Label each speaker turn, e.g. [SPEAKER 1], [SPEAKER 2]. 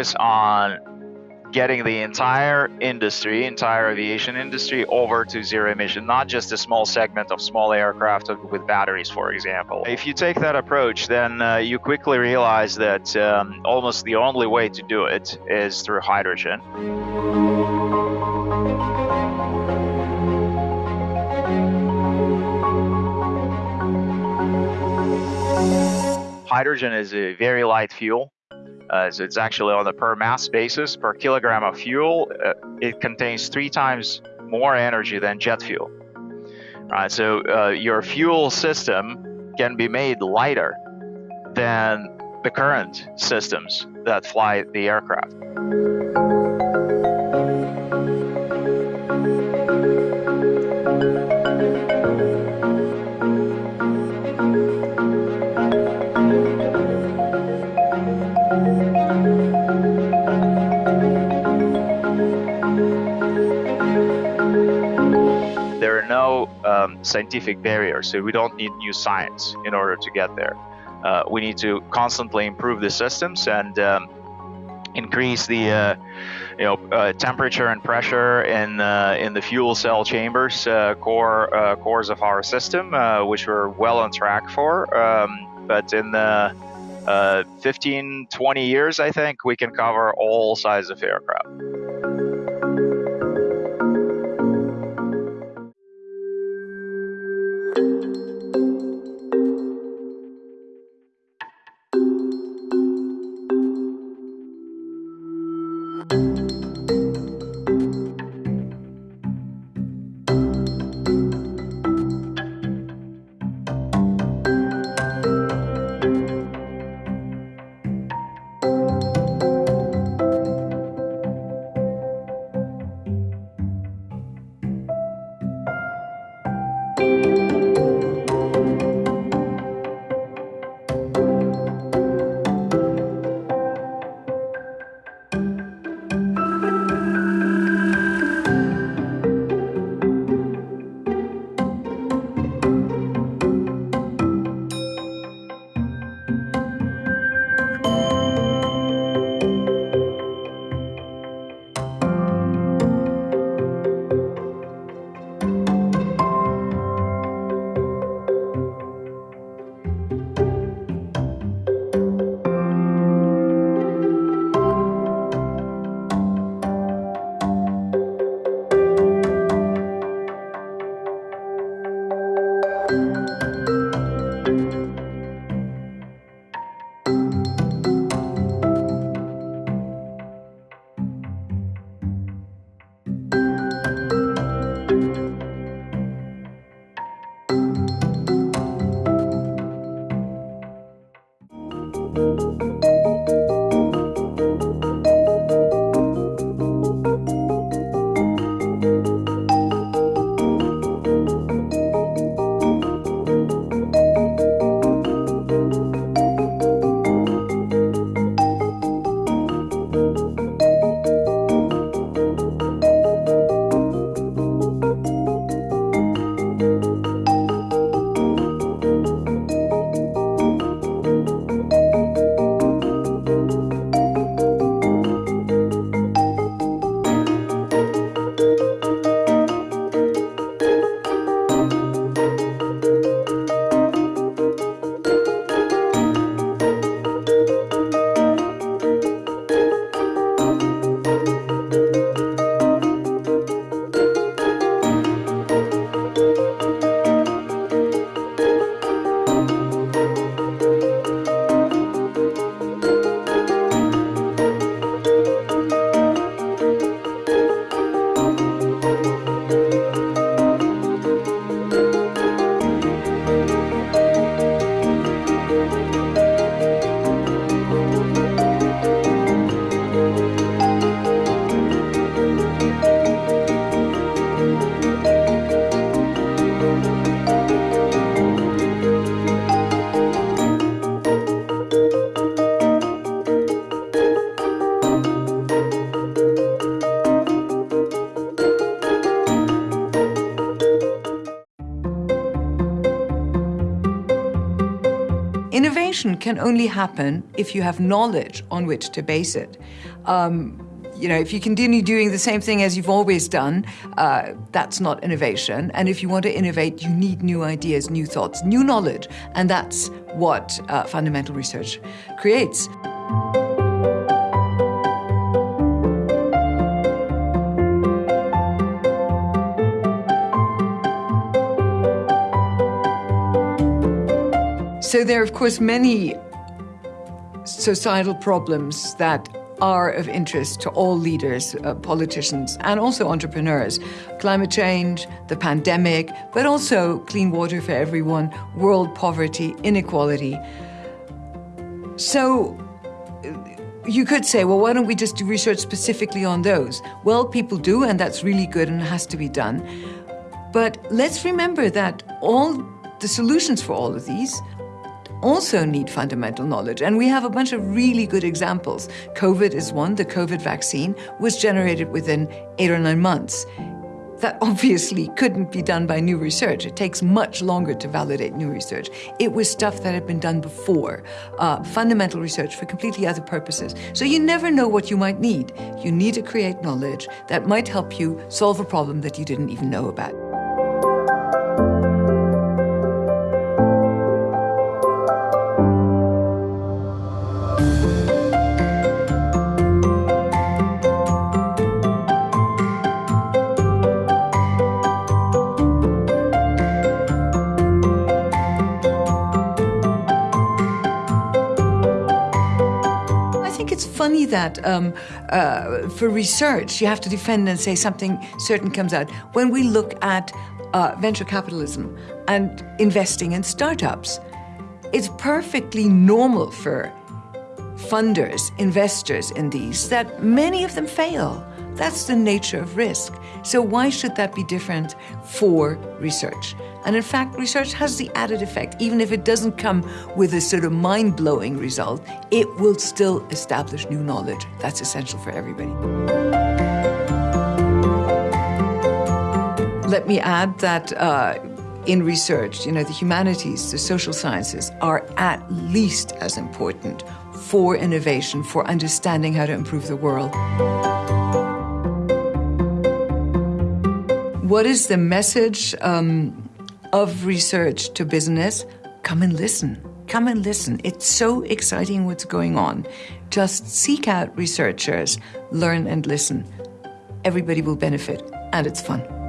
[SPEAKER 1] Focus on getting the entire industry, entire aviation industry, over to zero emission, not just a small segment of small aircraft with batteries, for example. If you take that approach, then uh, you quickly realize that um, almost the only way to do it is through hydrogen. Hydrogen is a very light fuel uh, so it's actually on a per mass basis, per kilogram of fuel, uh, it contains three times more energy than jet fuel. Right, so uh, your fuel system can be made lighter than the current systems that fly the aircraft. Scientific barriers. So we don't need new science in order to get there. Uh, we need to constantly improve the systems and um, increase the uh, you know uh, temperature and pressure in uh, in the fuel cell chambers uh, core uh, cores of our system, which we're well on track for. Um, but in the 15, 20 years, I think we can cover all sizes of aircraft.
[SPEAKER 2] Can only happen if you have knowledge on which to base it. Um, you know, if you continue doing the same thing as you've always done, uh, that's not innovation. And if you want to innovate, you need new ideas, new thoughts, new knowledge. And that's what uh, fundamental research creates. So there are, of course, many societal problems that are of interest to all leaders, uh, politicians, and also entrepreneurs. Climate change, the pandemic, but also clean water for everyone, world poverty, inequality. So uh, you could say, well, why don't we just do research specifically on those? Well, people do, and that's really good and has to be done. But let's remember that all the solutions for all of these also need fundamental knowledge. And we have a bunch of really good examples. COVID is one. The COVID vaccine was generated within eight or nine months. That obviously couldn't be done by new research. It takes much longer to validate new research. It was stuff that had been done before, uh, fundamental research for completely other purposes. So you never know what you might need. You need to create knowledge that might help you solve a problem that you didn't even know about. Funny that um, uh, for research, you have to defend and say something certain comes out. When we look at uh, venture capitalism and investing in startups, it's perfectly normal for funders, investors in these, that many of them fail. That's the nature of risk. So why should that be different for research? And in fact, research has the added effect, even if it doesn't come with a sort of mind-blowing result, it will still establish new knowledge. That's essential for everybody. Let me add that uh, in research, you know, the humanities, the social sciences are at least as important for innovation, for understanding how to improve the world. What is the message um, of research to business? Come and listen. Come and listen. It's so exciting what's going on. Just seek out researchers, learn and listen. Everybody will benefit, and it's fun.